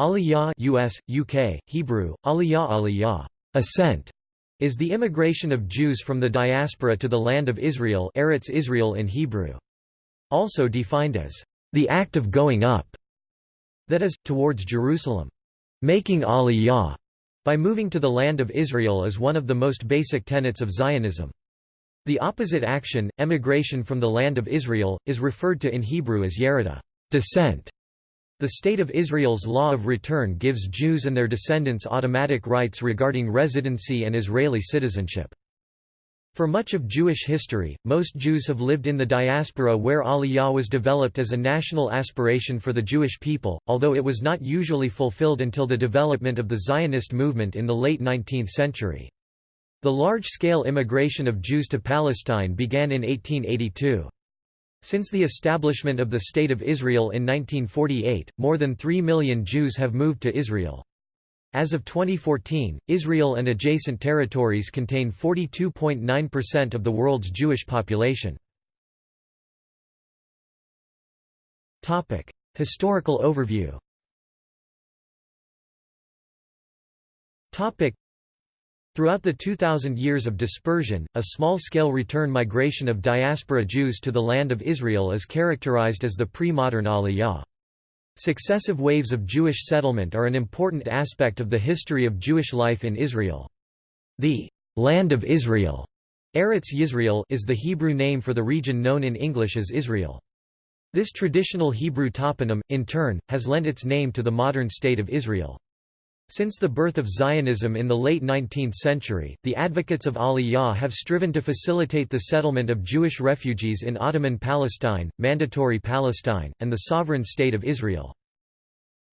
Aliyah US, UK, Hebrew, Aliyah Aliyah ascent, is the immigration of Jews from the diaspora to the land of Israel Eretz Israel in Hebrew. Also defined as, the act of going up, that is, towards Jerusalem. Making Aliyah by moving to the land of Israel is one of the most basic tenets of Zionism. The opposite action, emigration from the land of Israel, is referred to in Hebrew as yerida descent". The State of Israel's law of return gives Jews and their descendants automatic rights regarding residency and Israeli citizenship. For much of Jewish history, most Jews have lived in the diaspora where Aliyah was developed as a national aspiration for the Jewish people, although it was not usually fulfilled until the development of the Zionist movement in the late 19th century. The large-scale immigration of Jews to Palestine began in 1882. Since the establishment of the State of Israel in 1948, more than 3 million Jews have moved to Israel. As of 2014, Israel and adjacent territories contain 42.9% of the world's Jewish population. Topic: Historical overview Throughout the 2,000 years of dispersion, a small-scale return migration of diaspora Jews to the land of Israel is characterized as the pre-modern Aliyah. Successive waves of Jewish settlement are an important aspect of the history of Jewish life in Israel. The «Land of Israel» Eretz Yisrael is the Hebrew name for the region known in English as Israel. This traditional Hebrew toponym, in turn, has lent its name to the modern state of Israel. Since the birth of Zionism in the late 19th century, the advocates of Aliyah have striven to facilitate the settlement of Jewish refugees in Ottoman Palestine, Mandatory Palestine, and the sovereign state of Israel.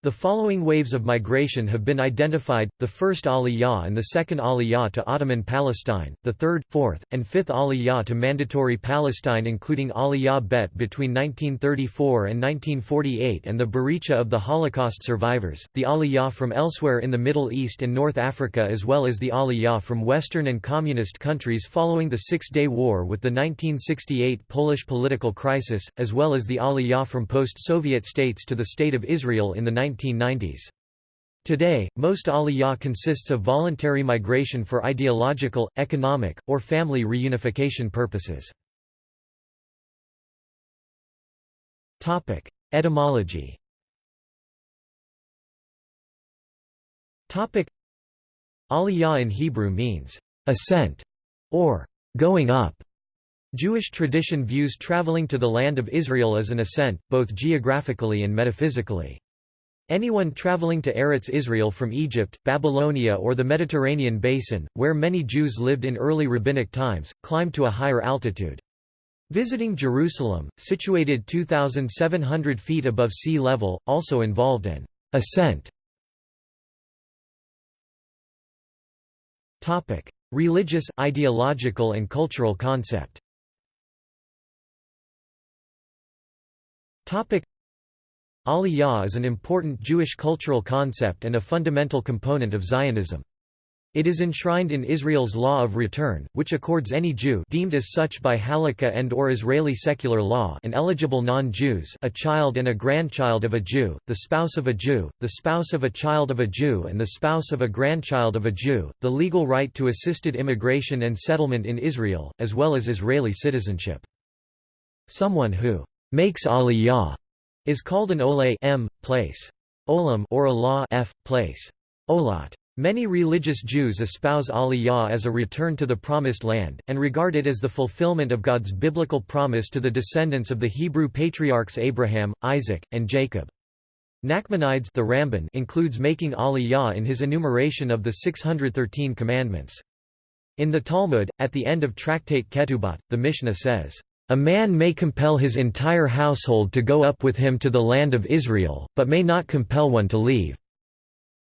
The following waves of migration have been identified, the first Aliyah and the second Aliyah to Ottoman Palestine, the third, fourth, and fifth Aliyah to Mandatory Palestine including Aliyah Bet between 1934 and 1948 and the Baricha of the Holocaust survivors, the Aliyah from elsewhere in the Middle East and North Africa as well as the Aliyah from Western and Communist countries following the Six-Day War with the 1968 Polish political crisis, as well as the Aliyah from post-Soviet states to the State of Israel in the 1990s. Today, most aliyah consists of voluntary migration for ideological, economic, or family reunification purposes. Etymology Aliyah in Hebrew means, ascent, or going up. Jewish tradition views traveling to the land of Israel as an ascent, both geographically and metaphysically. Anyone traveling to Eretz Israel from Egypt, Babylonia or the Mediterranean basin, where many Jews lived in early rabbinic times, climbed to a higher altitude. Visiting Jerusalem, situated 2,700 feet above sea level, also involved an ascent. Religious, ideological and cultural concept Aliyah is an important Jewish cultural concept and a fundamental component of Zionism. It is enshrined in Israel's law of return, which accords any Jew deemed as such by Halakha and or Israeli secular law and eligible non-Jews a child and a grandchild of a Jew, the spouse of a Jew, the spouse of a child of a Jew and the spouse of a grandchild of a Jew, the legal right to assisted immigration and settlement in Israel, as well as Israeli citizenship. Someone who makes aliyah is called an ole m, place. Olam or Allah f, place. Olat. Many religious Jews espouse Aliyah as a return to the Promised Land, and regard it as the fulfillment of God's biblical promise to the descendants of the Hebrew patriarchs Abraham, Isaac, and Jacob. Nachmanides the Ramban includes making Aliyah in his enumeration of the 613 commandments. In the Talmud, at the end of Tractate Ketubot, the Mishnah says, a man may compel his entire household to go up with him to the land of Israel, but may not compel one to leave."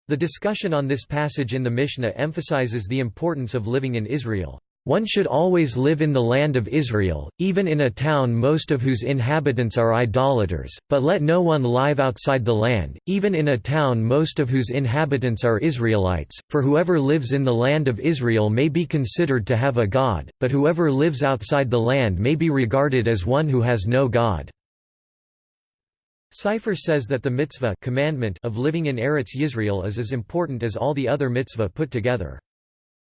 The discussion on this passage in the Mishnah emphasizes the importance of living in Israel. One should always live in the land of Israel, even in a town most of whose inhabitants are idolaters, but let no one live outside the land, even in a town most of whose inhabitants are Israelites, for whoever lives in the land of Israel may be considered to have a god, but whoever lives outside the land may be regarded as one who has no god. Sifre says that the mitzvah commandment of living in Eretz Yisrael is as important as all the other mitzvah put together.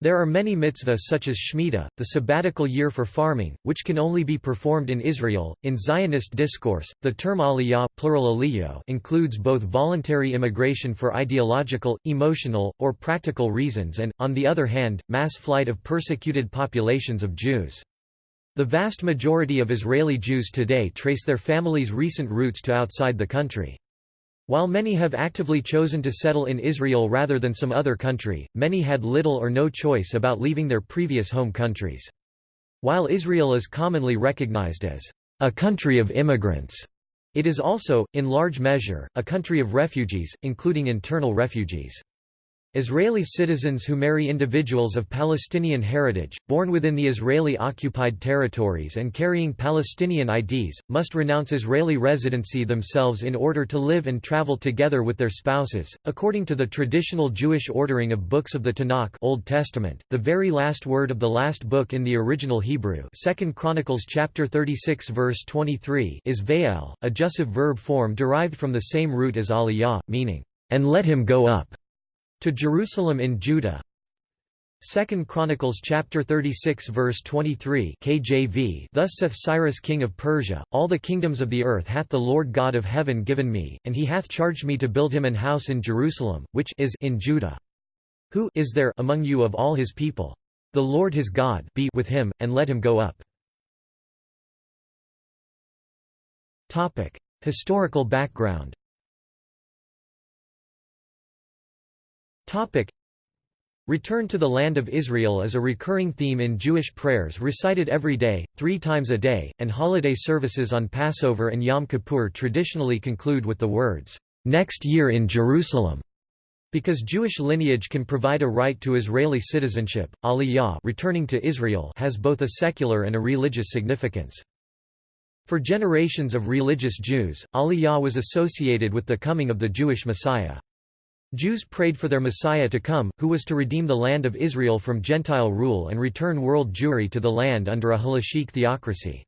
There are many mitzvahs such as Shemitah, the sabbatical year for farming, which can only be performed in Israel. In Zionist discourse, the term aliyah plural aliyot includes both voluntary immigration for ideological, emotional, or practical reasons and, on the other hand, mass flight of persecuted populations of Jews. The vast majority of Israeli Jews today trace their families' recent roots to outside the country. While many have actively chosen to settle in Israel rather than some other country, many had little or no choice about leaving their previous home countries. While Israel is commonly recognized as a country of immigrants, it is also, in large measure, a country of refugees, including internal refugees. Israeli citizens who marry individuals of Palestinian heritage, born within the Israeli-occupied territories and carrying Palestinian IDs, must renounce Israeli residency themselves in order to live and travel together with their spouses. According to the traditional Jewish ordering of books of the Tanakh Old Testament, the very last word of the last book in the original Hebrew 2 Chronicles chapter 36 verse 23 is Vael, a jussive verb form derived from the same root as aliyah, meaning, and let him go up. To Jerusalem in Judah 2 Chronicles chapter 36 verse 23 KJV Thus saith Cyrus king of Persia, All the kingdoms of the earth hath the Lord God of heaven given me, and he hath charged me to build him an house in Jerusalem, which is in Judah. Who is there among you of all his people? The Lord his God be with him, and let him go up. Topic Historical background Topic. Return to the Land of Israel is a recurring theme in Jewish prayers recited every day, three times a day, and holiday services on Passover and Yom Kippur traditionally conclude with the words, "'Next year in Jerusalem' Because Jewish lineage can provide a right to Israeli citizenship, Aliyah returning to Israel has both a secular and a religious significance. For generations of religious Jews, Aliyah was associated with the coming of the Jewish Messiah. Jews prayed for their Messiah to come, who was to redeem the land of Israel from Gentile rule and return world Jewry to the land under a halachic theocracy.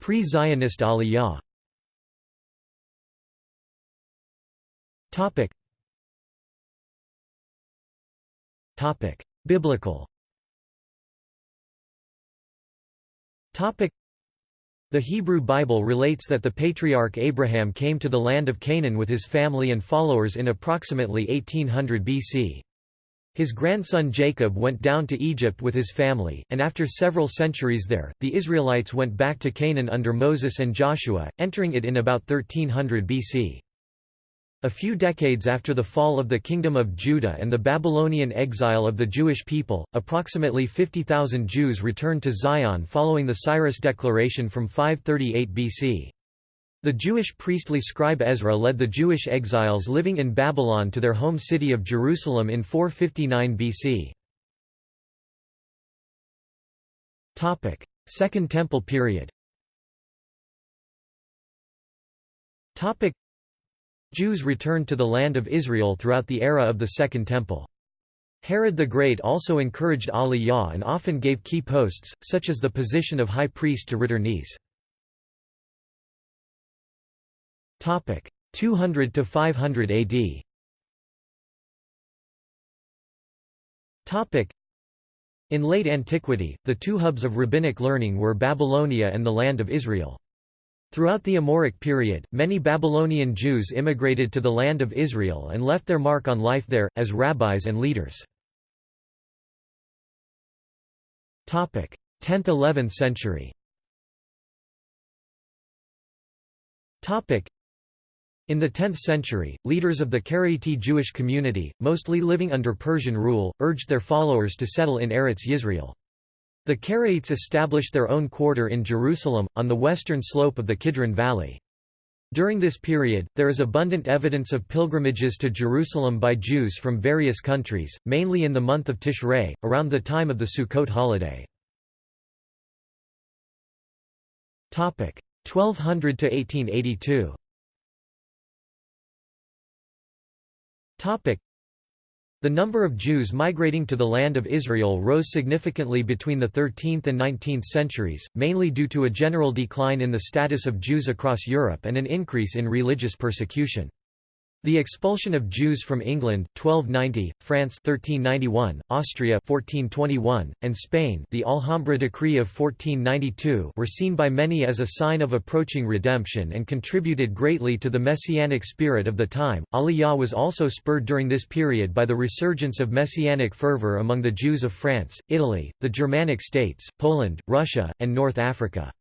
Pre-Zionist Aliyah. Biblical the Hebrew Bible relates that the patriarch Abraham came to the land of Canaan with his family and followers in approximately 1800 BC. His grandson Jacob went down to Egypt with his family, and after several centuries there, the Israelites went back to Canaan under Moses and Joshua, entering it in about 1300 BC. A few decades after the fall of the Kingdom of Judah and the Babylonian exile of the Jewish people, approximately 50,000 Jews returned to Zion following the Cyrus Declaration from 538 BC. The Jewish priestly scribe Ezra led the Jewish exiles living in Babylon to their home city of Jerusalem in 459 BC. Second Temple period Jews returned to the land of Israel throughout the era of the Second Temple. Herod the Great also encouraged Aliyah and often gave key posts, such as the position of high priest to returnees. 200 to 500 AD. In late antiquity, the two hubs of rabbinic learning were Babylonia and the land of Israel. Throughout the Amoraic period, many Babylonian Jews immigrated to the land of Israel and left their mark on life there, as rabbis and leaders. 10th–11th century in the 10th century, leaders of the Karaite Jewish community, mostly living under Persian rule, urged their followers to settle in Eretz Yisrael. The Karaites established their own quarter in Jerusalem, on the western slope of the Kidron Valley. During this period, there is abundant evidence of pilgrimages to Jerusalem by Jews from various countries, mainly in the month of Tishrei, around the time of the Sukkot holiday. 1200 to 1882 The number of Jews migrating to the Land of Israel rose significantly between the 13th and 19th centuries, mainly due to a general decline in the status of Jews across Europe and an increase in religious persecution. The expulsion of Jews from England 1290, France 1391, Austria 1421, and Spain the Alhambra decree of 1492 were seen by many as a sign of approaching redemption and contributed greatly to the messianic spirit of the time. Aliyah was also spurred during this period by the resurgence of messianic fervor among the Jews of France, Italy, the Germanic states, Poland, Russia, and North Africa.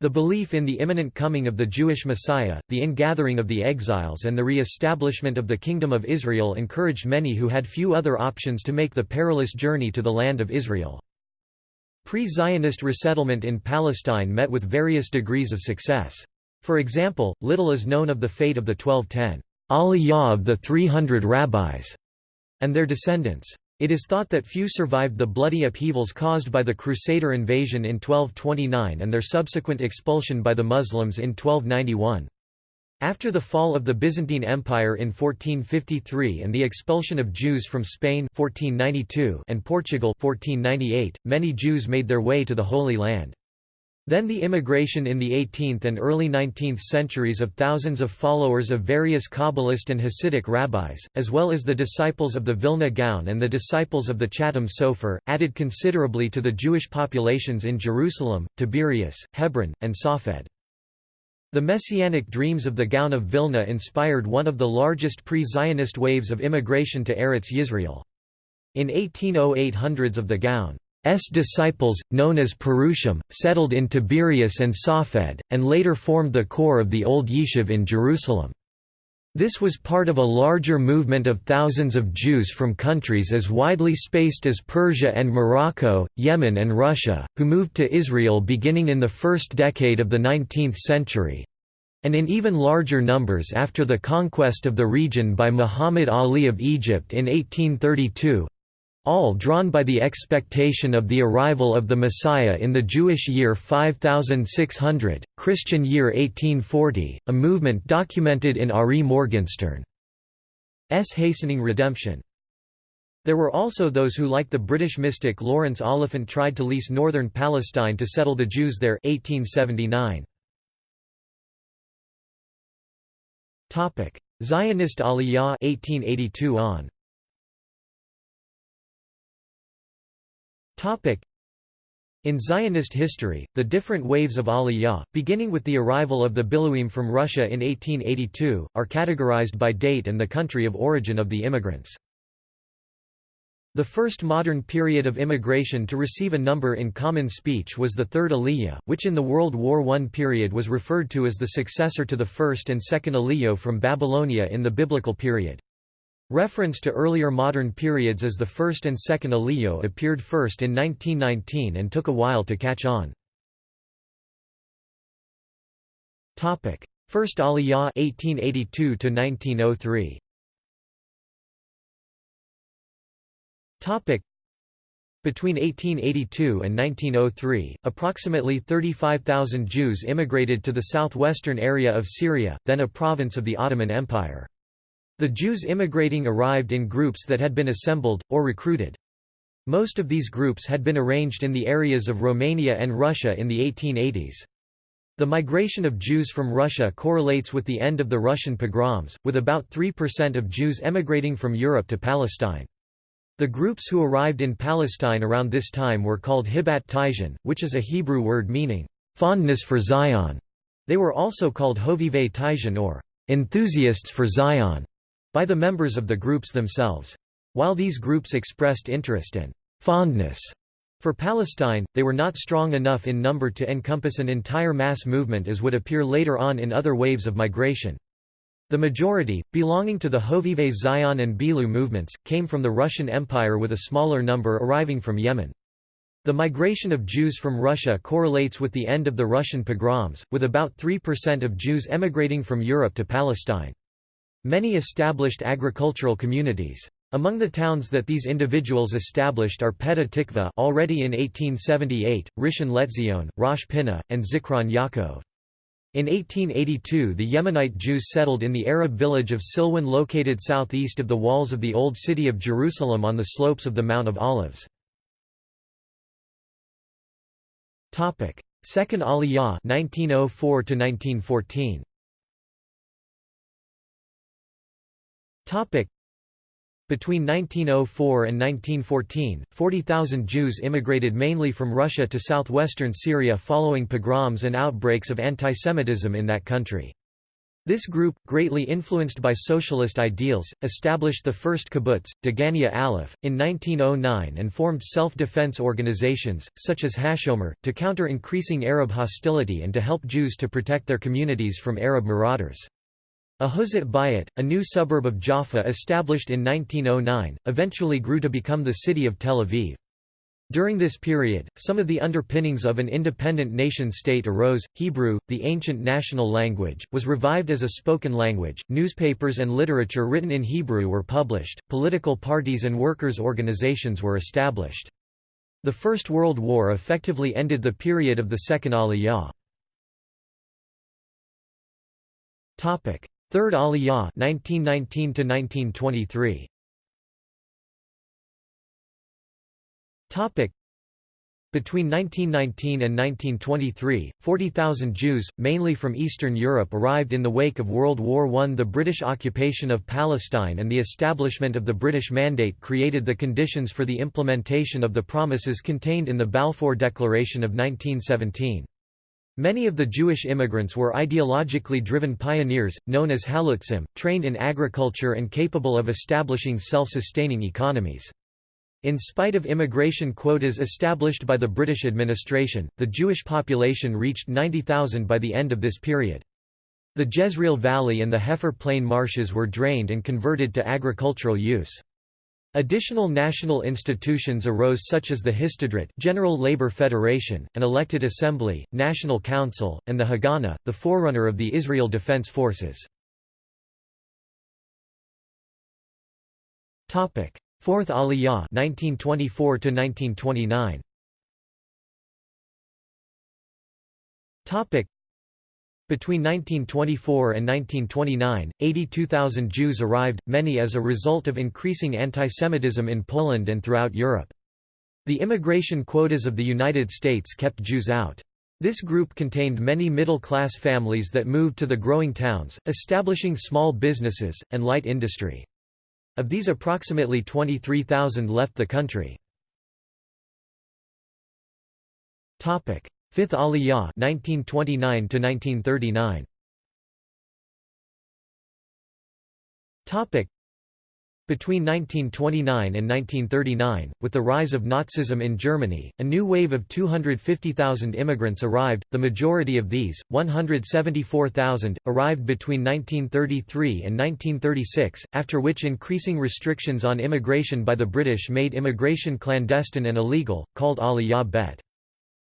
The belief in the imminent coming of the Jewish Messiah, the ingathering of the exiles and the re-establishment of the Kingdom of Israel encouraged many who had few other options to make the perilous journey to the land of Israel. Pre-Zionist resettlement in Palestine met with various degrees of success. For example, little is known of the fate of the 1210 Aliyah of the 300 rabbis and their descendants. It is thought that few survived the bloody upheavals caused by the Crusader invasion in 1229 and their subsequent expulsion by the Muslims in 1291. After the fall of the Byzantine Empire in 1453 and the expulsion of Jews from Spain 1492 and Portugal 1498, many Jews made their way to the Holy Land. Then the immigration in the 18th and early 19th centuries of thousands of followers of various Kabbalist and Hasidic rabbis, as well as the disciples of the Vilna Gaon and the disciples of the Chatam Sofer, added considerably to the Jewish populations in Jerusalem, Tiberias, Hebron, and Safed. The messianic dreams of the Gaon of Vilna inspired one of the largest pre-Zionist waves of immigration to Eretz Yisrael. In 1808 hundreds of the Gaon S disciples, known as Perushim, settled in Tiberias and Safed, and later formed the core of the Old Yishuv in Jerusalem. This was part of a larger movement of thousands of Jews from countries as widely spaced as Persia and Morocco, Yemen and Russia, who moved to Israel beginning in the first decade of the 19th century—and in even larger numbers after the conquest of the region by Muhammad Ali of Egypt in 1832, all drawn by the expectation of the arrival of the Messiah in the Jewish year 5600, Christian year 1840, a movement documented in Ari Morgenstern's Hastening Redemption. There were also those who like the British mystic Lawrence Oliphant tried to lease northern Palestine to settle the Jews there 1879. Zionist Aliyah 1882 on. In Zionist history, the different waves of Aliyah, beginning with the arrival of the Biluim from Russia in 1882, are categorized by date and the country of origin of the immigrants. The first modern period of immigration to receive a number in common speech was the Third Aliyah, which in the World War I period was referred to as the successor to the first and second Aliyah from Babylonia in the Biblical period. Reference to earlier modern periods as the first and second Aliyah appeared first in 1919 and took a while to catch on. Topic: First Aliyah 1882 to 1903. Topic: Between 1882 and 1903, approximately 35,000 Jews immigrated to the southwestern area of Syria, then a province of the Ottoman Empire. The Jews immigrating arrived in groups that had been assembled, or recruited. Most of these groups had been arranged in the areas of Romania and Russia in the 1880s. The migration of Jews from Russia correlates with the end of the Russian pogroms, with about 3% of Jews emigrating from Europe to Palestine. The groups who arrived in Palestine around this time were called Hibat Zion, which is a Hebrew word meaning, fondness for Zion. They were also called Hovivei Zion or enthusiasts for Zion by the members of the groups themselves. While these groups expressed interest and fondness for Palestine, they were not strong enough in number to encompass an entire mass movement as would appear later on in other waves of migration. The majority, belonging to the Hovivei Zion and Bilu movements, came from the Russian Empire with a smaller number arriving from Yemen. The migration of Jews from Russia correlates with the end of the Russian pogroms, with about 3% of Jews emigrating from Europe to Palestine. Many established agricultural communities. Among the towns that these individuals established are Petah Tikva already in 1878, Rishon LeZion, Rosh Pinna, and Zikron Yaakov. In 1882 the Yemenite Jews settled in the Arab village of Silwan located southeast of the walls of the Old City of Jerusalem on the slopes of the Mount of Olives. Second Aliyah 1904 1914 between 1904 and 1914, 40,000 Jews immigrated mainly from Russia to southwestern Syria following pogroms and outbreaks of antisemitism in that country. This group, greatly influenced by socialist ideals, established the first kibbutz, Degania Aleph, in 1909 and formed self-defense organizations, such as Hashomer, to counter increasing Arab hostility and to help Jews to protect their communities from Arab marauders. Ahuzat Bayit, a new suburb of Jaffa established in 1909, eventually grew to become the city of Tel Aviv. During this period, some of the underpinnings of an independent nation-state arose. Hebrew, the ancient national language, was revived as a spoken language. Newspapers and literature written in Hebrew were published. Political parties and workers' organizations were established. The First World War effectively ended the period of the Second Aliyah. Topic: Third Aliyah 1919 to 1923 Topic between 1919 and 1923, 40,000 Jews, mainly from Eastern Europe arrived in the wake of World War I. The British occupation of Palestine and the establishment of the British Mandate created the conditions for the implementation of the promises contained in the Balfour Declaration of 1917. Many of the Jewish immigrants were ideologically driven pioneers, known as halutzim, trained in agriculture and capable of establishing self-sustaining economies. In spite of immigration quotas established by the British administration, the Jewish population reached 90,000 by the end of this period. The Jezreel Valley and the Hefer Plain marshes were drained and converted to agricultural use. Additional national institutions arose such as the Histadrut General Labor Federation, an elected assembly, national council, and the Haganah, the forerunner of the Israel Defense Forces. Fourth Aliyah 1924 1929. Between 1924 and 1929, 82,000 Jews arrived, many as a result of increasing antisemitism in Poland and throughout Europe. The immigration quotas of the United States kept Jews out. This group contained many middle-class families that moved to the growing towns, establishing small businesses, and light industry. Of these approximately 23,000 left the country. Fifth Aliyah 1929 to 1939 Topic between 1929 and 1939, with the rise of Nazism in Germany, a new wave of 250,000 immigrants arrived, the majority of these, 174,000, arrived between 1933 and 1936, after which increasing restrictions on immigration by the British made immigration clandestine and illegal, called Aliyah Bet.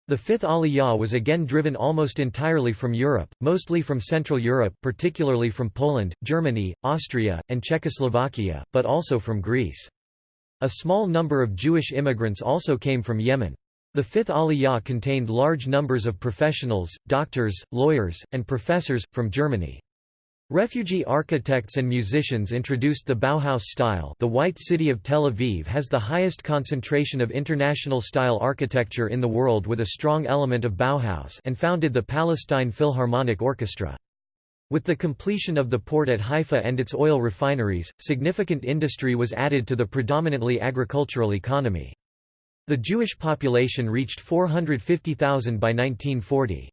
The fifth Aliyah was again driven almost entirely from Europe, mostly from Central Europe particularly from Poland, Germany, Austria, and Czechoslovakia, but also from Greece. A small number of Jewish immigrants also came from Yemen. The fifth Aliyah contained large numbers of professionals, doctors, lawyers, and professors, from Germany. Refugee architects and musicians introduced the Bauhaus style the White City of Tel Aviv has the highest concentration of international-style architecture in the world with a strong element of Bauhaus and founded the Palestine Philharmonic Orchestra. With the completion of the port at Haifa and its oil refineries, significant industry was added to the predominantly agricultural economy. The Jewish population reached 450,000 by 1940.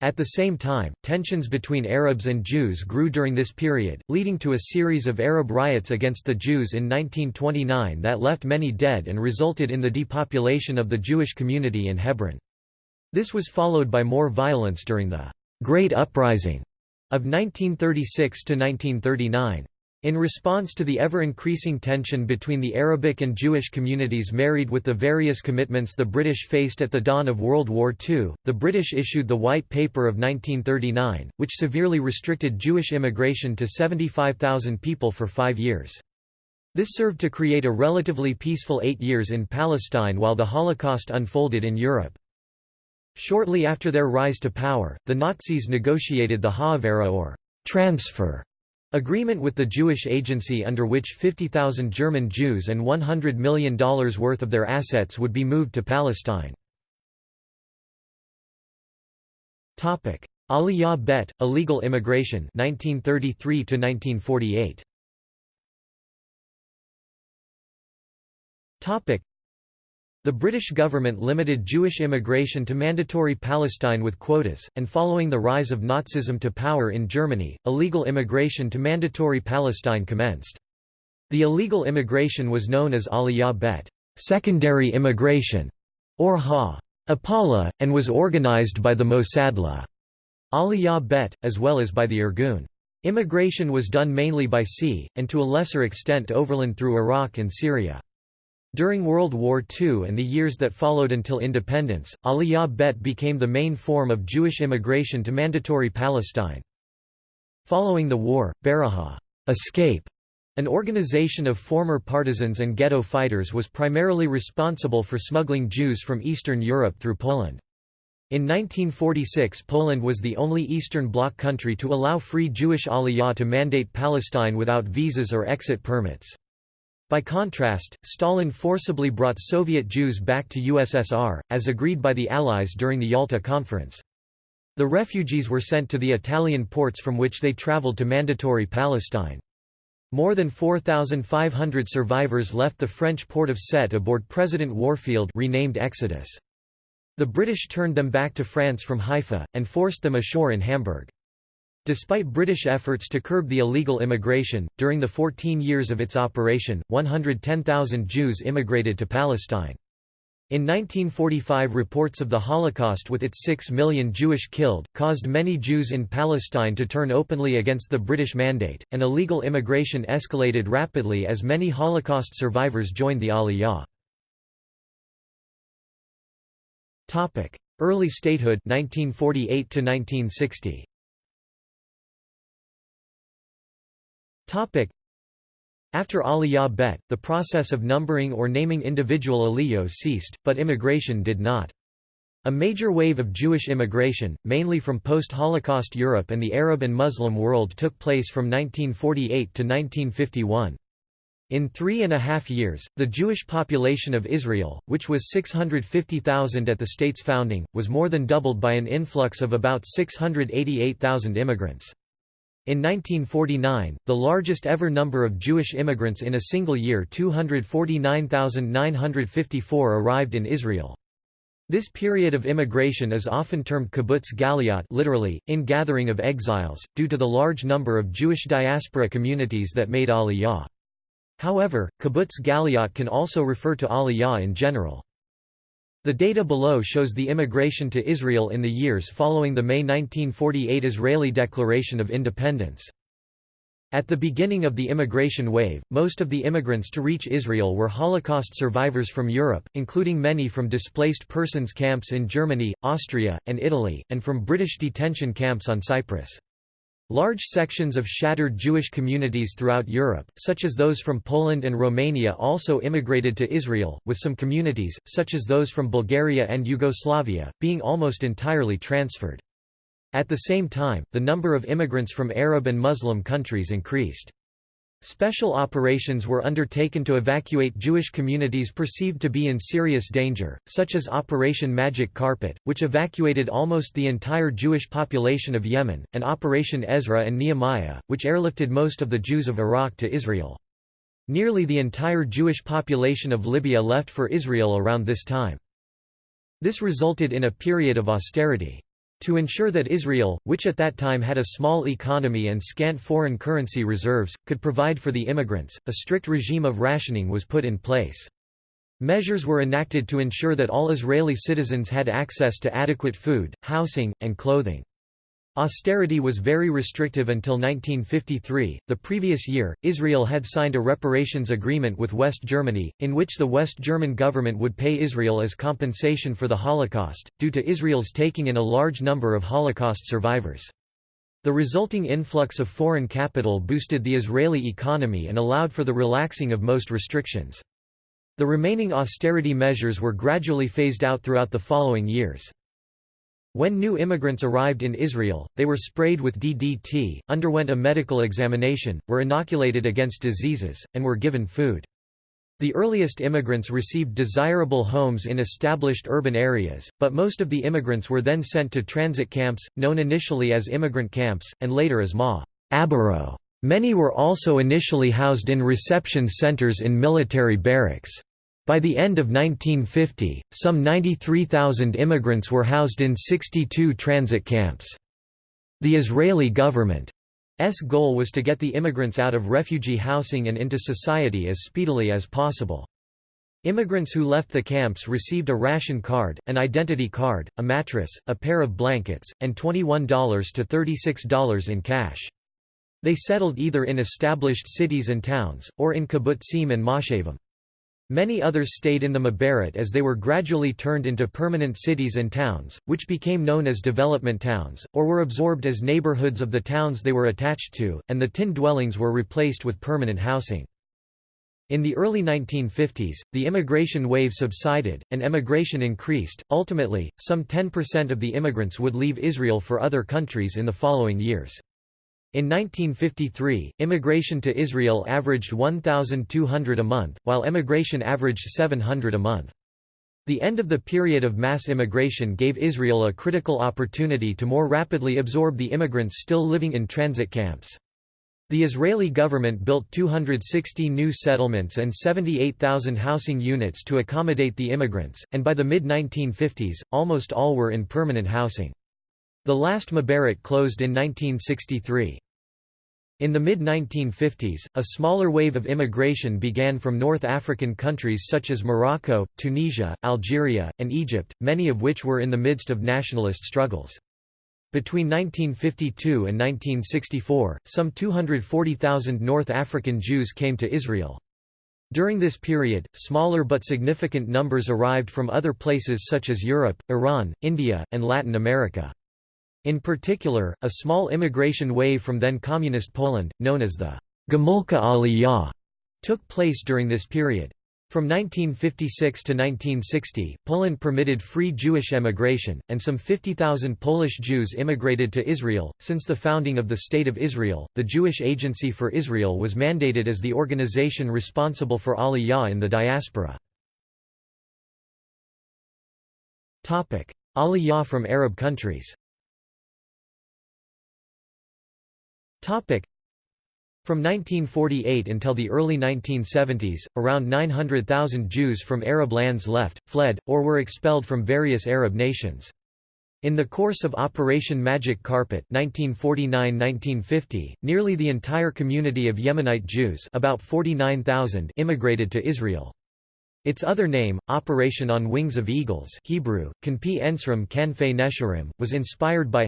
At the same time, tensions between Arabs and Jews grew during this period, leading to a series of Arab riots against the Jews in 1929 that left many dead and resulted in the depopulation of the Jewish community in Hebron. This was followed by more violence during the Great Uprising of 1936 to 1939. In response to the ever-increasing tension between the Arabic and Jewish communities married with the various commitments the British faced at the dawn of World War II, the British issued the White Paper of 1939, which severely restricted Jewish immigration to 75,000 people for five years. This served to create a relatively peaceful eight years in Palestine while the Holocaust unfolded in Europe. Shortly after their rise to power, the Nazis negotiated the Haavara or transfer agreement with the Jewish Agency under which 50,000 German Jews and $100 million worth of their assets would be moved to Palestine. Aliyah Bet, illegal immigration 1933 1948. The British government limited Jewish immigration to mandatory Palestine with quotas, and following the rise of Nazism to power in Germany, illegal immigration to mandatory Palestine commenced. The illegal immigration was known as Aliyah Bet secondary immigration", or Ha. Apala, and was organized by the Mossad LeAliyah Bet, as well as by the Irgun. Immigration was done mainly by sea, and to a lesser extent overland through Iraq and Syria. During World War II and the years that followed until independence, Aliyah Bet became the main form of Jewish immigration to mandatory Palestine. Following the war, Baricha escape, an organization of former partisans and ghetto fighters was primarily responsible for smuggling Jews from Eastern Europe through Poland. In 1946 Poland was the only Eastern Bloc country to allow free Jewish aliyah to mandate Palestine without visas or exit permits. By contrast, Stalin forcibly brought Soviet Jews back to USSR, as agreed by the Allies during the Yalta Conference. The refugees were sent to the Italian ports from which they traveled to Mandatory Palestine. More than 4,500 survivors left the French port of Sète aboard President Warfield renamed Exodus. The British turned them back to France from Haifa, and forced them ashore in Hamburg. Despite British efforts to curb the illegal immigration, during the 14 years of its operation, 110,000 Jews immigrated to Palestine. In 1945 reports of the Holocaust with its 6 million Jewish killed, caused many Jews in Palestine to turn openly against the British mandate, and illegal immigration escalated rapidly as many Holocaust survivors joined the Aliyah. Early statehood 1948 1960. After Aliyah Bet, the process of numbering or naming individual aliyot ceased, but immigration did not. A major wave of Jewish immigration, mainly from post-Holocaust Europe and the Arab and Muslim world took place from 1948 to 1951. In three and a half years, the Jewish population of Israel, which was 650,000 at the state's founding, was more than doubled by an influx of about 688,000 immigrants. In 1949, the largest ever number of Jewish immigrants in a single year 249,954 arrived in Israel. This period of immigration is often termed kibbutz galiyot literally, in-gathering of exiles, due to the large number of Jewish diaspora communities that made Aliyah. However, kibbutz galiyot can also refer to Aliyah in general. The data below shows the immigration to Israel in the years following the May 1948 Israeli Declaration of Independence. At the beginning of the immigration wave, most of the immigrants to reach Israel were Holocaust survivors from Europe, including many from displaced persons camps in Germany, Austria, and Italy, and from British detention camps on Cyprus. Large sections of shattered Jewish communities throughout Europe, such as those from Poland and Romania also immigrated to Israel, with some communities, such as those from Bulgaria and Yugoslavia, being almost entirely transferred. At the same time, the number of immigrants from Arab and Muslim countries increased. Special operations were undertaken to evacuate Jewish communities perceived to be in serious danger, such as Operation Magic Carpet, which evacuated almost the entire Jewish population of Yemen, and Operation Ezra and Nehemiah, which airlifted most of the Jews of Iraq to Israel. Nearly the entire Jewish population of Libya left for Israel around this time. This resulted in a period of austerity. To ensure that Israel, which at that time had a small economy and scant foreign currency reserves, could provide for the immigrants, a strict regime of rationing was put in place. Measures were enacted to ensure that all Israeli citizens had access to adequate food, housing, and clothing. Austerity was very restrictive until 1953. The previous year, Israel had signed a reparations agreement with West Germany, in which the West German government would pay Israel as compensation for the Holocaust, due to Israel's taking in a large number of Holocaust survivors. The resulting influx of foreign capital boosted the Israeli economy and allowed for the relaxing of most restrictions. The remaining austerity measures were gradually phased out throughout the following years. When new immigrants arrived in Israel, they were sprayed with DDT, underwent a medical examination, were inoculated against diseases, and were given food. The earliest immigrants received desirable homes in established urban areas, but most of the immigrants were then sent to transit camps, known initially as immigrant camps, and later as Ma Abaro. Many were also initially housed in reception centers in military barracks. By the end of 1950, some 93,000 immigrants were housed in 62 transit camps. The Israeli government's goal was to get the immigrants out of refugee housing and into society as speedily as possible. Immigrants who left the camps received a ration card, an identity card, a mattress, a pair of blankets, and $21 to $36 in cash. They settled either in established cities and towns, or in kibbutzim and moshavim. Many others stayed in the ma'abarot as they were gradually turned into permanent cities and towns, which became known as development towns, or were absorbed as neighborhoods of the towns they were attached to, and the tin dwellings were replaced with permanent housing. In the early 1950s, the immigration wave subsided, and emigration increased. Ultimately, some 10% of the immigrants would leave Israel for other countries in the following years. In 1953, immigration to Israel averaged 1,200 a month, while emigration averaged 700 a month. The end of the period of mass immigration gave Israel a critical opportunity to more rapidly absorb the immigrants still living in transit camps. The Israeli government built 260 new settlements and 78,000 housing units to accommodate the immigrants, and by the mid-1950s, almost all were in permanent housing. The last ma'abarot closed in 1963. In the mid-1950s, a smaller wave of immigration began from North African countries such as Morocco, Tunisia, Algeria, and Egypt, many of which were in the midst of nationalist struggles. Between 1952 and 1964, some 240,000 North African Jews came to Israel. During this period, smaller but significant numbers arrived from other places such as Europe, Iran, India, and Latin America. In particular, a small immigration wave from then Communist Poland, known as the Gomulka Aliyah, took place during this period. From 1956 to 1960, Poland permitted free Jewish emigration, and some 50,000 Polish Jews immigrated to Israel. Since the founding of the State of Israel, the Jewish Agency for Israel was mandated as the organization responsible for Aliyah in the diaspora. Aliyah from Arab countries From 1948 until the early 1970s, around 900,000 Jews from Arab lands left, fled, or were expelled from various Arab nations. In the course of Operation Magic Carpet 1949–1950, nearly the entire community of Yemenite Jews about 49,000 immigrated to Israel. Its other name, Operation on Wings of Eagles Hebrew, Kanpi Ensrim Kanfei Nesharim, was inspired by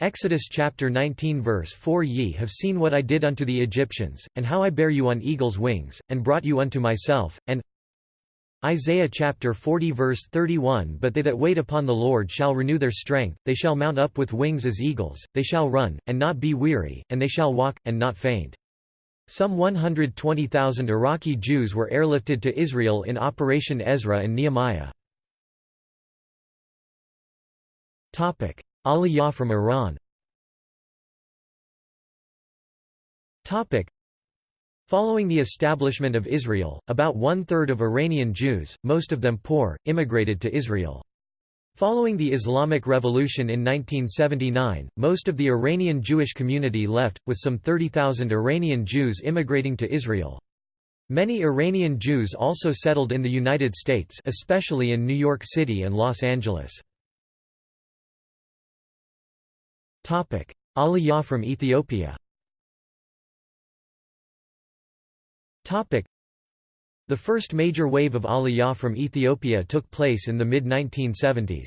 Exodus chapter 19 verse 4 Ye have seen what I did unto the Egyptians, and how I bare you on eagle's wings, and brought you unto myself, and Isaiah chapter 40 verse 31 But they that wait upon the Lord shall renew their strength, they shall mount up with wings as eagles, they shall run, and not be weary, and they shall walk, and not faint. Some 120,000 Iraqi Jews were airlifted to Israel in Operation Ezra and Nehemiah. Aliyah from Iran Following the establishment of Israel, about one-third of Iranian Jews, most of them poor, immigrated to Israel. Following the Islamic Revolution in 1979, most of the Iranian Jewish community left, with some 30,000 Iranian Jews immigrating to Israel. Many Iranian Jews also settled in the United States especially in New York City and Los Angeles. Aliyah from Ethiopia the first major wave of Aliyah from Ethiopia took place in the mid-1970s.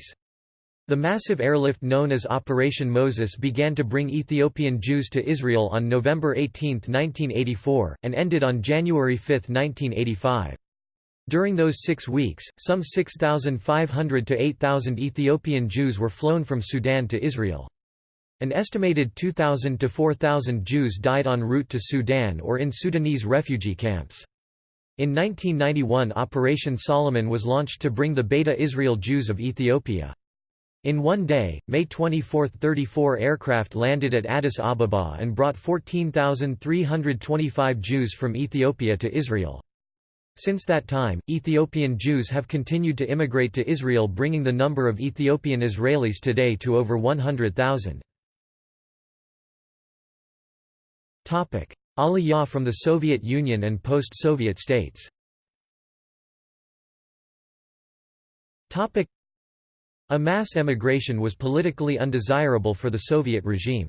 The massive airlift known as Operation Moses began to bring Ethiopian Jews to Israel on November 18, 1984, and ended on January 5, 1985. During those six weeks, some 6,500 to 8,000 Ethiopian Jews were flown from Sudan to Israel. An estimated 2,000 to 4,000 Jews died en route to Sudan or in Sudanese refugee camps. In 1991 Operation Solomon was launched to bring the Beta Israel Jews of Ethiopia. In one day, May 24, 34 aircraft landed at Addis Ababa and brought 14,325 Jews from Ethiopia to Israel. Since that time, Ethiopian Jews have continued to immigrate to Israel bringing the number of Ethiopian Israelis today to over 100,000. Aliyah from the Soviet Union and post-Soviet states a mass emigration was politically undesirable for the Soviet regime.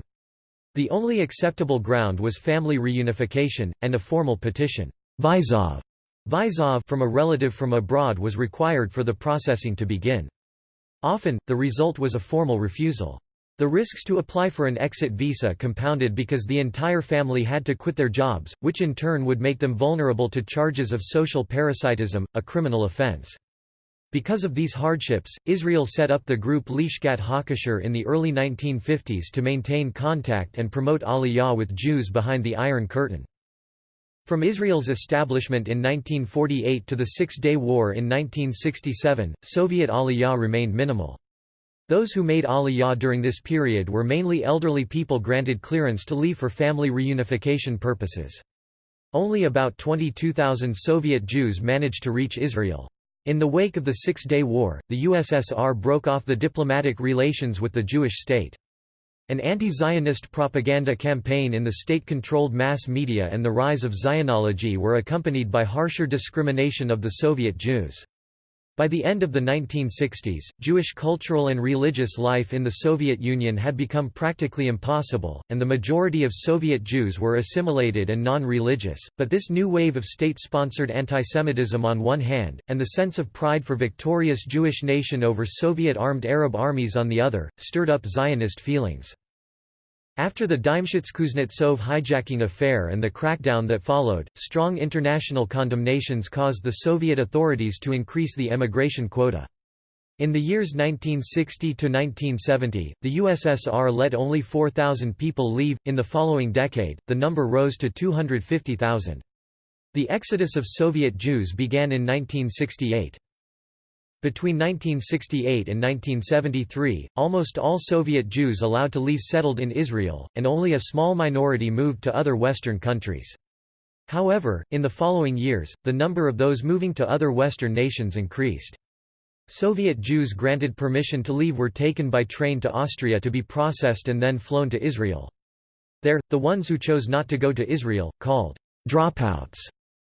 The only acceptable ground was family reunification, and a formal petition Vizov, Vizov from a relative from abroad was required for the processing to begin. Often, the result was a formal refusal. The risks to apply for an exit visa compounded because the entire family had to quit their jobs, which in turn would make them vulnerable to charges of social parasitism, a criminal offense. Because of these hardships, Israel set up the group Lishkat HaKesher in the early 1950s to maintain contact and promote Aliyah with Jews behind the Iron Curtain. From Israel's establishment in 1948 to the Six-Day War in 1967, Soviet Aliyah remained minimal. Those who made Aliyah during this period were mainly elderly people granted clearance to leave for family reunification purposes. Only about 22,000 Soviet Jews managed to reach Israel. In the wake of the Six-Day War, the USSR broke off the diplomatic relations with the Jewish state. An anti-Zionist propaganda campaign in the state-controlled mass media and the rise of Zionology were accompanied by harsher discrimination of the Soviet Jews. By the end of the 1960s, Jewish cultural and religious life in the Soviet Union had become practically impossible, and the majority of Soviet Jews were assimilated and non-religious, but this new wave of state-sponsored antisemitism on one hand, and the sense of pride for victorious Jewish nation over Soviet armed Arab armies on the other, stirred up Zionist feelings. After the Dymshits-Kuznetsov hijacking affair and the crackdown that followed, strong international condemnations caused the Soviet authorities to increase the emigration quota. In the years 1960 to 1970, the USSR let only 4,000 people leave. In the following decade, the number rose to 250,000. The exodus of Soviet Jews began in 1968. Between 1968 and 1973, almost all Soviet Jews allowed to leave settled in Israel, and only a small minority moved to other Western countries. However, in the following years, the number of those moving to other Western nations increased. Soviet Jews granted permission to leave were taken by train to Austria to be processed and then flown to Israel. There, the ones who chose not to go to Israel, called dropouts,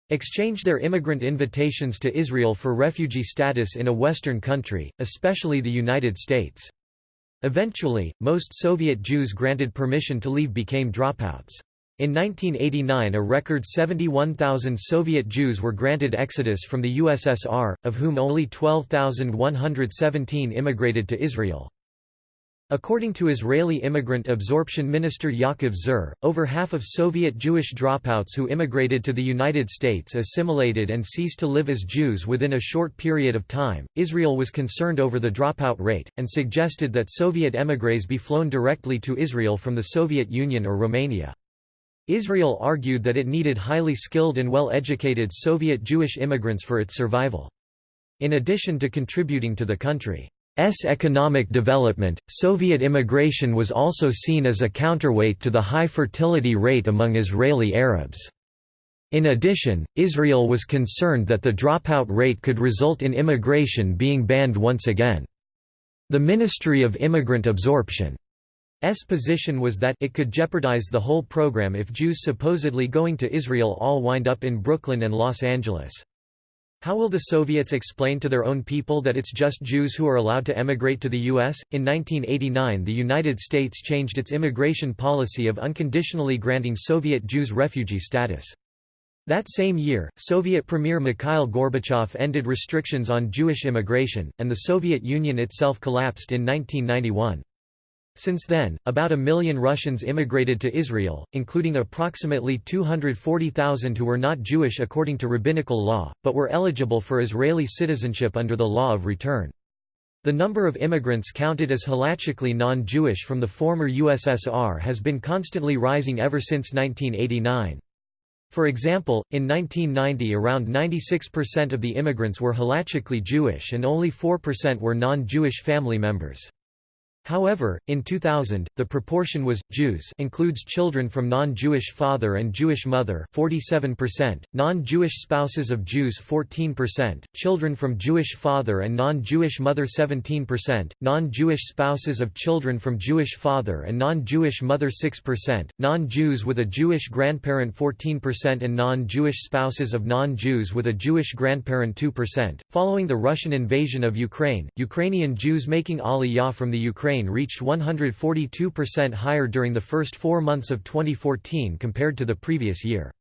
exchanged their immigrant invitations to Israel for refugee status in a Western country, especially the United States. Eventually, most Soviet Jews granted permission to leave became dropouts. In 1989 a record 71,000 Soviet Jews were granted exodus from the USSR, of whom only 12,117 immigrated to Israel. According to Israeli immigrant absorption minister Yaakov Zur, over half of Soviet Jewish dropouts who immigrated to the United States assimilated and ceased to live as Jews within a short period of time. Israel was concerned over the dropout rate, and suggested that Soviet émigrés be flown directly to Israel from the Soviet Union or Romania. Israel argued that it needed highly skilled and well-educated Soviet Jewish immigrants for its survival. In addition to contributing to the country, economic development, Soviet immigration was also seen as a counterweight to the high fertility rate among Israeli Arabs. In addition, Israel was concerned that the dropout rate could result in immigration being banned once again. The Ministry of Immigrant Absorption's position was that it could jeopardize the whole program if Jews supposedly going to Israel all wind up in Brooklyn and Los Angeles. How will the Soviets explain to their own people that it's just Jews who are allowed to emigrate to the U.S.? In 1989, the United States changed its immigration policy of unconditionally granting Soviet Jews refugee status. That same year, Soviet Premier Mikhail Gorbachev ended restrictions on Jewish immigration, and the Soviet Union itself collapsed in 1991. Since then, about a million Russians immigrated to Israel, including approximately 240,000 who were not Jewish according to rabbinical law, but were eligible for Israeli citizenship under the law of return. The number of immigrants counted as halachically non-Jewish from the former USSR has been constantly rising ever since 1989. For example, in 1990 around 96% of the immigrants were halachically Jewish and only 4% were non-Jewish family members. However, in 2000, the proportion was Jews includes children from non-Jewish father and Jewish mother 47%, non-Jewish spouses of Jews 14%, children from Jewish father and non-Jewish mother 17%, non-Jewish spouses of children from Jewish father and non-Jewish mother 6%, non-Jews with a Jewish grandparent 14% and non-Jewish spouses of non-Jews with a Jewish grandparent 2%. Following the Russian invasion of Ukraine, Ukrainian Jews making Aliyah from the Ukraine Reached 142% higher during the first four months of 2014 compared to the previous year.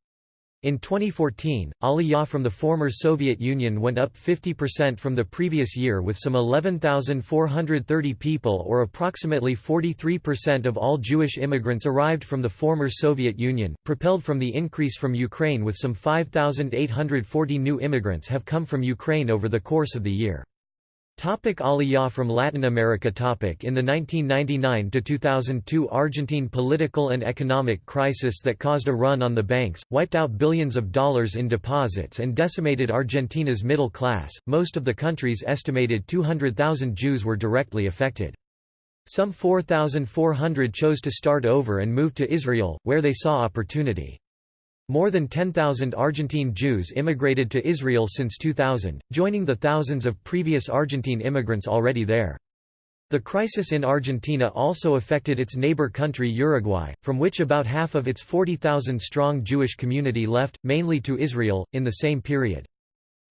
In 2014, Aliyah from the former Soviet Union went up 50% from the previous year with some 11,430 people or approximately 43% of all Jewish immigrants arrived from the former Soviet Union, propelled from the increase from Ukraine with some 5,840 new immigrants have come from Ukraine over the course of the year. Topic Aliyah from Latin America topic In the 1999–2002 Argentine political and economic crisis that caused a run on the banks, wiped out billions of dollars in deposits and decimated Argentina's middle class, most of the country's estimated 200,000 Jews were directly affected. Some 4,400 chose to start over and move to Israel, where they saw opportunity. More than 10,000 Argentine Jews immigrated to Israel since 2000, joining the thousands of previous Argentine immigrants already there. The crisis in Argentina also affected its neighbor country Uruguay, from which about half of its 40,000-strong Jewish community left, mainly to Israel, in the same period.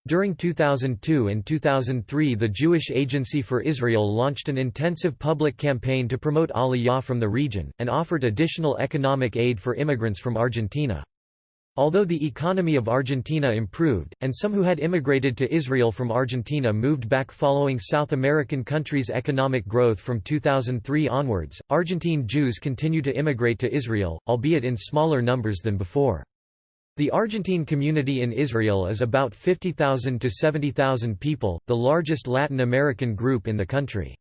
During 2002 and 2003 the Jewish Agency for Israel launched an intensive public campaign to promote Aliyah from the region, and offered additional economic aid for immigrants from Argentina. Although the economy of Argentina improved, and some who had immigrated to Israel from Argentina moved back following South American countries' economic growth from 2003 onwards, Argentine Jews continue to immigrate to Israel, albeit in smaller numbers than before. The Argentine community in Israel is about 50,000 to 70,000 people, the largest Latin American group in the country.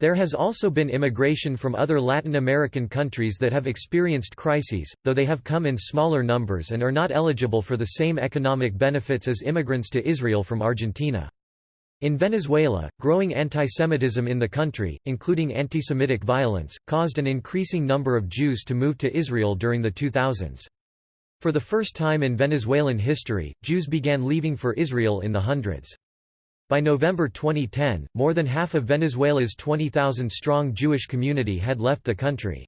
There has also been immigration from other Latin American countries that have experienced crises, though they have come in smaller numbers and are not eligible for the same economic benefits as immigrants to Israel from Argentina. In Venezuela, growing antisemitism in the country, including antisemitic violence, caused an increasing number of Jews to move to Israel during the 2000s. For the first time in Venezuelan history, Jews began leaving for Israel in the hundreds. By November 2010, more than half of Venezuela's 20,000-strong Jewish community had left the country.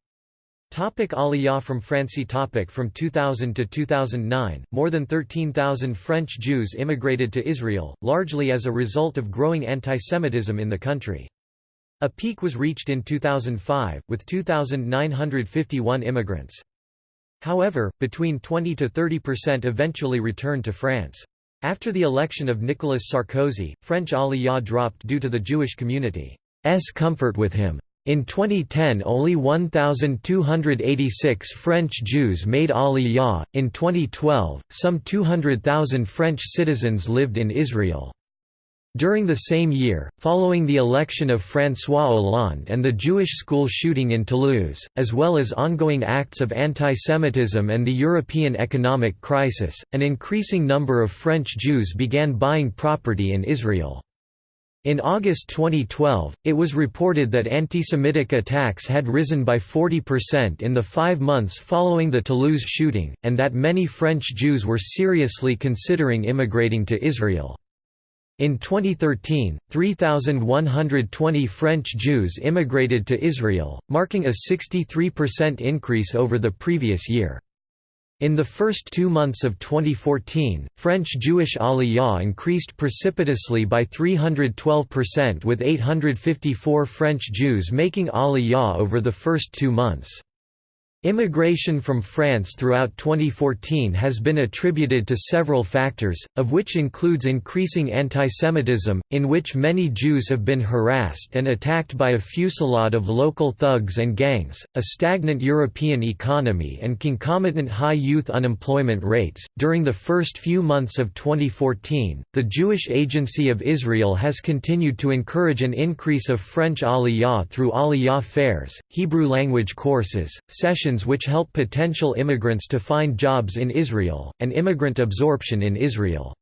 Topic Aliyah from France topic From 2000 to 2009, more than 13,000 French Jews immigrated to Israel, largely as a result of growing antisemitism in the country. A peak was reached in 2005, with 2,951 immigrants. However, between 20 to 30 percent eventually returned to France. After the election of Nicolas Sarkozy, French Aliyah dropped due to the Jewish community's comfort with him. In 2010 only 1,286 French Jews made Aliyah, in 2012, some 200,000 French citizens lived in Israel. During the same year, following the election of François Hollande and the Jewish school shooting in Toulouse, as well as ongoing acts of anti-Semitism and the European economic crisis, an increasing number of French Jews began buying property in Israel. In August 2012, it was reported that anti-Semitic attacks had risen by 40% in the five months following the Toulouse shooting, and that many French Jews were seriously considering immigrating to Israel. In 2013, 3,120 French Jews immigrated to Israel, marking a 63% increase over the previous year. In the first two months of 2014, French Jewish Aliyah increased precipitously by 312% with 854 French Jews making Aliyah over the first two months. Immigration from France throughout 2014 has been attributed to several factors, of which includes increasing antisemitism, in which many Jews have been harassed and attacked by a fusillade of local thugs and gangs, a stagnant European economy and concomitant high youth unemployment rates. During the first few months of 2014, the Jewish Agency of Israel has continued to encourage an increase of French Aliyah through Aliyah fairs, Hebrew language courses, sessions which help potential immigrants to find jobs in Israel, and immigrant absorption in Israel.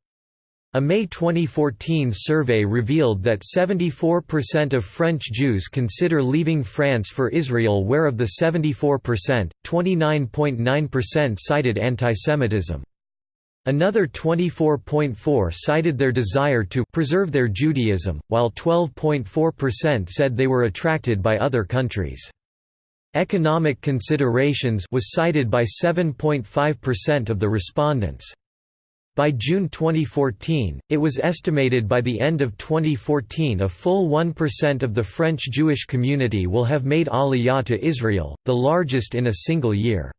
A May 2014 survey revealed that 74% of French Jews consider leaving France for Israel where of the 74%, 29.9% cited antisemitism. Another 24.4 cited their desire to preserve their Judaism, while 12.4% said they were attracted by other countries. Economic considerations was cited by 7.5% of the respondents. By June 2014, it was estimated by the end of 2014 a full 1% of the French Jewish community will have made Aliyah to Israel, the largest in a single year.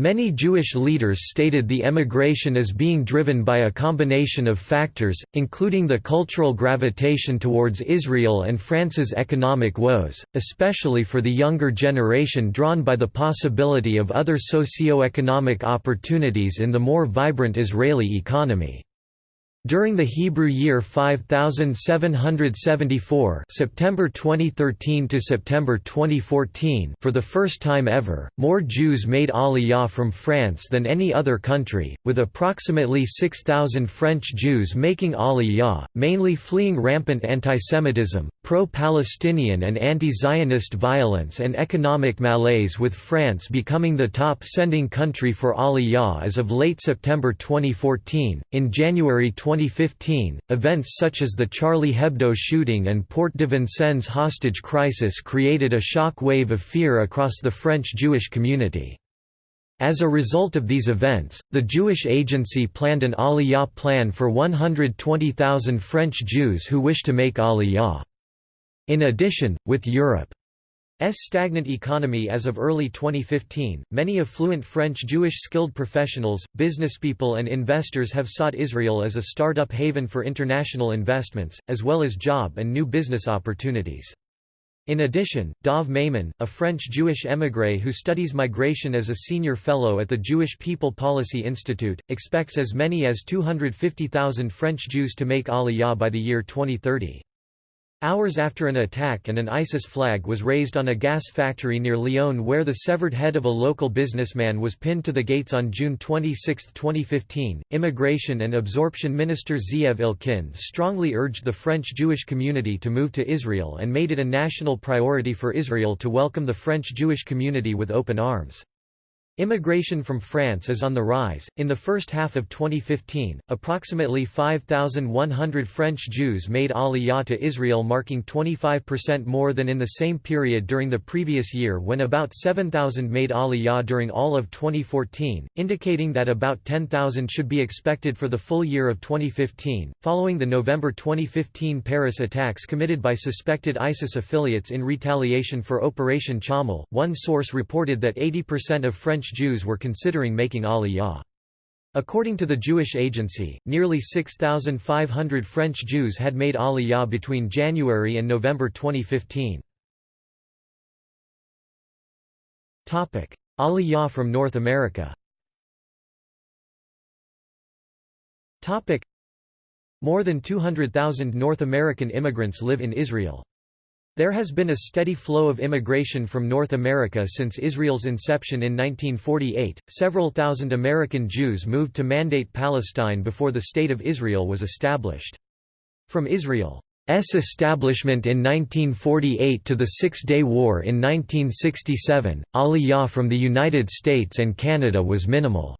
Many Jewish leaders stated the emigration as being driven by a combination of factors, including the cultural gravitation towards Israel and France's economic woes, especially for the younger generation drawn by the possibility of other socio-economic opportunities in the more vibrant Israeli economy. During the Hebrew year 5774 September 2013 to September 2014 for the first time ever, more Jews made Aliyah from France than any other country, with approximately 6,000 French Jews making Aliyah, mainly fleeing rampant antisemitism, pro-Palestinian and anti-Zionist violence and economic malaise with France becoming the top sending country for Aliyah as of late September 2014. In January 2015, events such as the Charlie Hebdo shooting and Porte de Vincennes hostage crisis created a shock wave of fear across the French Jewish community. As a result of these events, the Jewish Agency planned an Aliyah plan for 120,000 French Jews who wish to make Aliyah. In addition, with Europe stagnant economy as of early 2015, many affluent French Jewish skilled professionals, businesspeople and investors have sought Israel as a startup haven for international investments, as well as job and new business opportunities. In addition, Dov Maimon, a French Jewish émigré who studies migration as a senior fellow at the Jewish People Policy Institute, expects as many as 250,000 French Jews to make Aliyah by the year 2030. Hours after an attack and an ISIS flag was raised on a gas factory near Lyon where the severed head of a local businessman was pinned to the gates on June 26, 2015, Immigration and Absorption Minister Zeev Elkin strongly urged the French Jewish community to move to Israel and made it a national priority for Israel to welcome the French Jewish community with open arms. Immigration from France is on the rise. In the first half of 2015, approximately 5,100 French Jews made Aliyah to Israel, marking 25% more than in the same period during the previous year when about 7,000 made Aliyah during all of 2014, indicating that about 10,000 should be expected for the full year of 2015. Following the November 2015 Paris attacks committed by suspected ISIS affiliates in retaliation for Operation Chammal, one source reported that 80% of French Jews were considering making Aliyah. According to the Jewish Agency, nearly 6,500 French Jews had made Aliyah between January and November 2015. Aliyah from North America More than 200,000 North American immigrants live in Israel. There has been a steady flow of immigration from North America since Israel's inception in 1948. Several thousand American Jews moved to Mandate Palestine before the State of Israel was established. From Israel's establishment in 1948 to the Six-Day War in 1967, aliyah from the United States and Canada was minimal.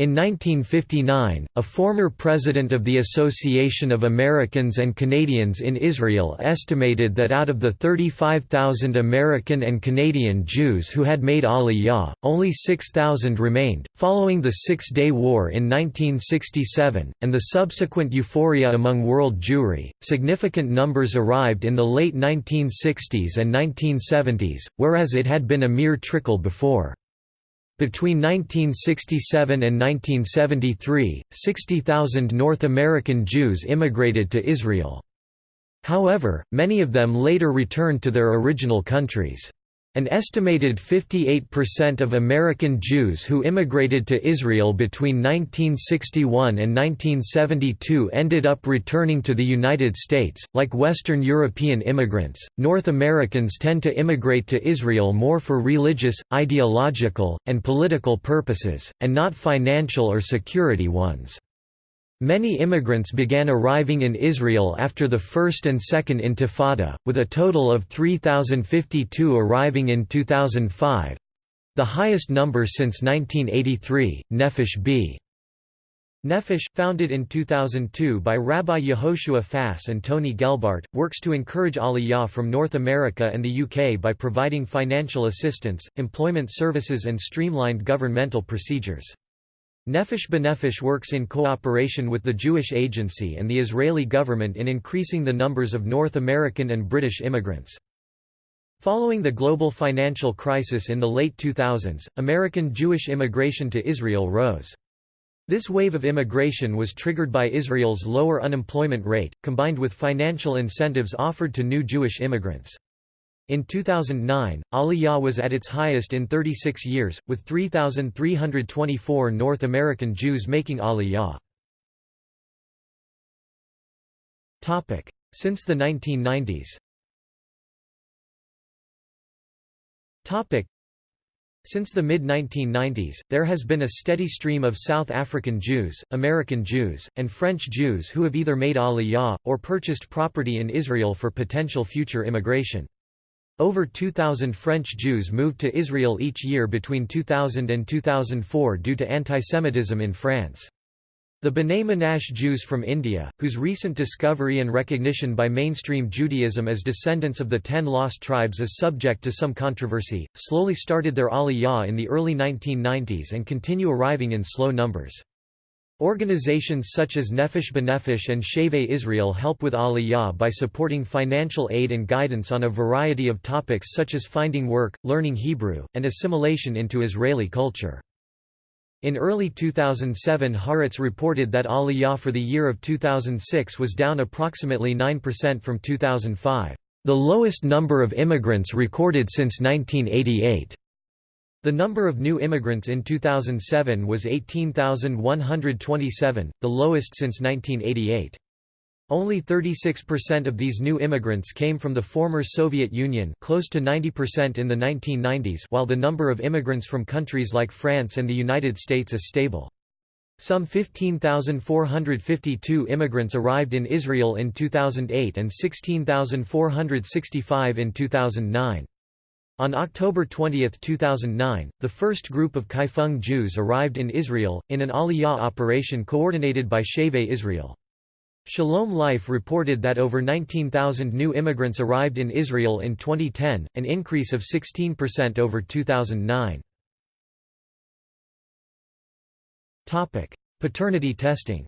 In 1959, a former president of the Association of Americans and Canadians in Israel estimated that out of the 35,000 American and Canadian Jews who had made Aliyah, only 6,000 remained. Following the Six Day War in 1967, and the subsequent euphoria among world Jewry, significant numbers arrived in the late 1960s and 1970s, whereas it had been a mere trickle before. Between 1967 and 1973, 60,000 North American Jews immigrated to Israel. However, many of them later returned to their original countries. An estimated 58% of American Jews who immigrated to Israel between 1961 and 1972 ended up returning to the United States. Like Western European immigrants, North Americans tend to immigrate to Israel more for religious, ideological, and political purposes, and not financial or security ones. Many immigrants began arriving in Israel after the First and Second Intifada, with a total of 3,052 arriving in 2005—the highest number since 1983. Nefesh b. Nefesh, founded in 2002 by Rabbi Yehoshua Fass and Tony Gelbart, works to encourage Aliyah from North America and the UK by providing financial assistance, employment services and streamlined governmental procedures. Nefesh B'Nefesh works in cooperation with the Jewish Agency and the Israeli government in increasing the numbers of North American and British immigrants. Following the global financial crisis in the late 2000s, American Jewish immigration to Israel rose. This wave of immigration was triggered by Israel's lower unemployment rate, combined with financial incentives offered to new Jewish immigrants. In 2009, Aliyah was at its highest in 36 years, with 3,324 North American Jews making Aliyah. Since the 1990s since the mid-1990s, there has been a steady stream of South African Jews, American Jews, and French Jews who have either made Aliyah, or purchased property in Israel for potential future immigration. Over 2,000 French Jews moved to Israel each year between 2000 and 2004 due to antisemitism in France. The B'nai Menashe Jews from India, whose recent discovery and recognition by mainstream Judaism as descendants of the Ten Lost Tribes is subject to some controversy, slowly started their aliyah in the early 1990s and continue arriving in slow numbers. Organizations such as Nefesh B'Nefesh and Shavei Israel help with Aliyah by supporting financial aid and guidance on a variety of topics such as finding work, learning Hebrew, and assimilation into Israeli culture. In early 2007 Haaretz reported that Aliyah for the year of 2006 was down approximately 9% from 2005, the lowest number of immigrants recorded since 1988. The number of new immigrants in 2007 was 18,127, the lowest since 1988. Only 36% of these new immigrants came from the former Soviet Union close to 90% in the 1990s while the number of immigrants from countries like France and the United States is stable. Some 15,452 immigrants arrived in Israel in 2008 and 16,465 in 2009. On October 20, 2009, the first group of Kaifeng Jews arrived in Israel, in an Aliyah operation coordinated by Shavei Israel. Shalom Life reported that over 19,000 new immigrants arrived in Israel in 2010, an increase of 16% over 2009. Topic: Paternity testing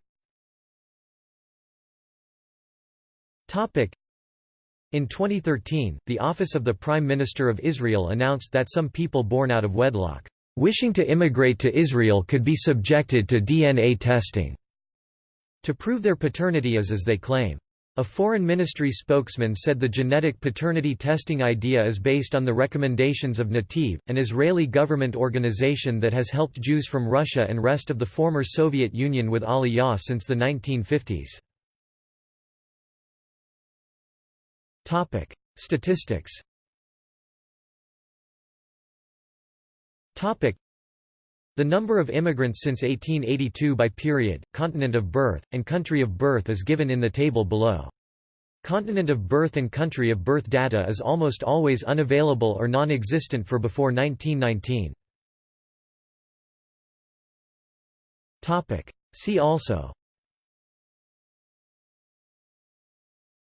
in 2013, the Office of the Prime Minister of Israel announced that some people born out of wedlock, wishing to immigrate to Israel could be subjected to DNA testing, to prove their paternity is as they claim. A foreign ministry spokesman said the genetic paternity testing idea is based on the recommendations of Nativ, an Israeli government organization that has helped Jews from Russia and rest of the former Soviet Union with Aliyah since the 1950s. Topic: Statistics. Topic: The number of immigrants since 1882 by period, continent of birth, and country of birth is given in the table below. Continent of birth and country of birth data is almost always unavailable or non-existent for before 1919. Topic: See also.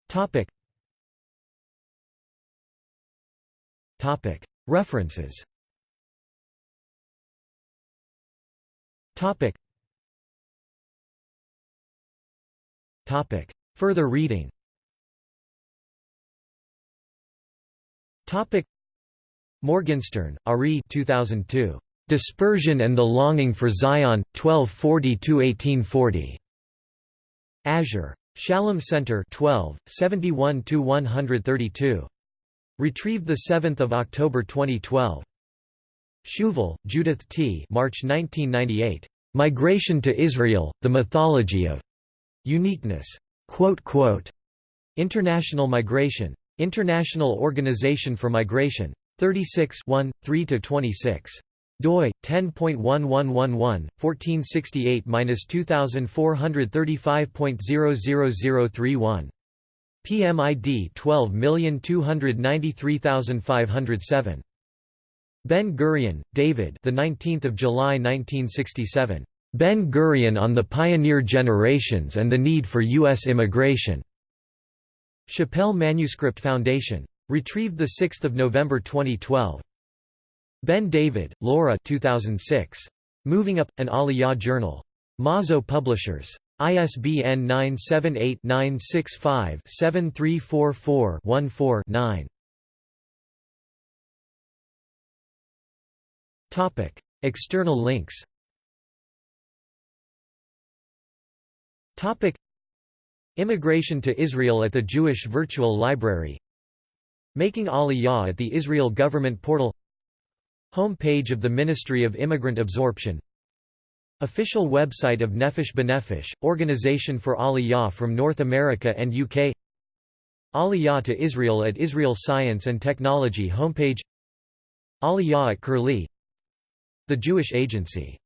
Topic: References Further reading Morgenstern, Ari 2002. Dispersion and the Longing for Zion, 1240–1840. Azure. Shalem Center 12, 71–132. Retrieved 7 October 2012. Shuval, Judith T. March 1998. Migration to Israel, The Mythology of Uniqueness. International Migration. International Organization for Migration. 36 1, 3–26. doi 10.1111 1468-2435.00031 PMID 12293507 Ben Gurion, David the 19th of July 1967 Ben Gurion on the Pioneer Generations and the Need for U.S. Immigration. Shapell Manuscript Foundation. Retrieved 6 November 2012. Ben David, Laura 2006. Moving Up, an Aliyah Journal. Mazo Publishers. ISBN 978-965-7344-14-9. External links. Topic. Immigration to Israel at the Jewish Virtual Library. Making Aliyah at the Israel Government Portal. Home page of the Ministry of Immigrant Absorption Official website of Nefesh B'Nefesh, Organization for Aliyah from North America and UK Aliyah to Israel at Israel Science and Technology homepage. Aliyah at Curlie. The Jewish Agency